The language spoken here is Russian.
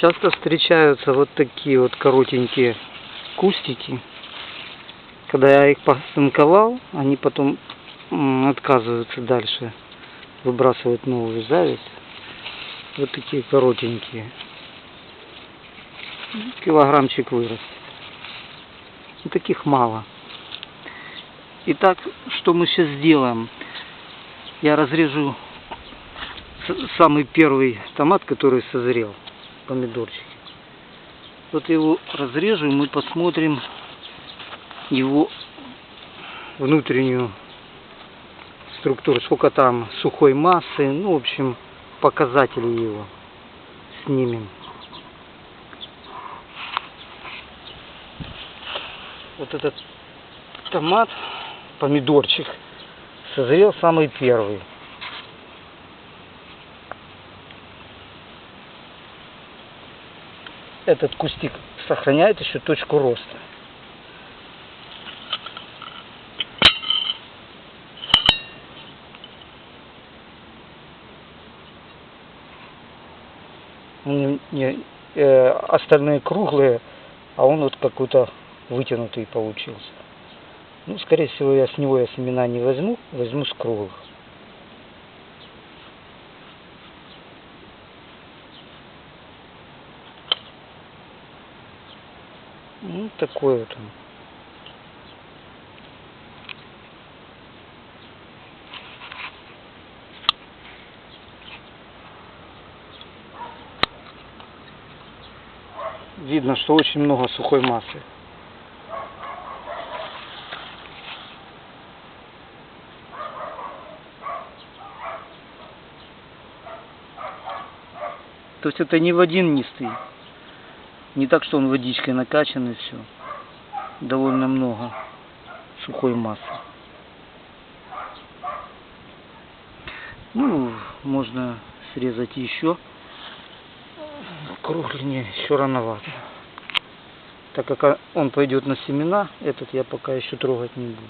Часто встречаются вот такие вот коротенькие кустики. Когда я их посынковал, они потом отказываются дальше выбрасывать новую зависть. Вот такие коротенькие. Килограммчик вырастет. И таких мало. Итак, что мы сейчас сделаем? Я разрежу самый первый томат, который созрел, помидорчик. Вот его разрежу, и мы посмотрим его внутреннюю структуру, сколько там сухой массы, ну, в общем, показатели его снимем. Вот этот томат, помидорчик, созрел самый первый. Этот кустик сохраняет еще точку роста. Не, не, э, остальные круглые, а он вот какой-то вытянутый получился. Ну, скорее всего, я с него я семена не возьму, возьму с круглых. Ну, такой вот он. Видно, что очень много сухой массы. То есть это не в один нистый. Не так, что он водичкой накачан и все. Довольно много сухой массы. Ну, можно срезать еще. Кругленее еще рановато. Так как он пойдет на семена, этот я пока еще трогать не буду.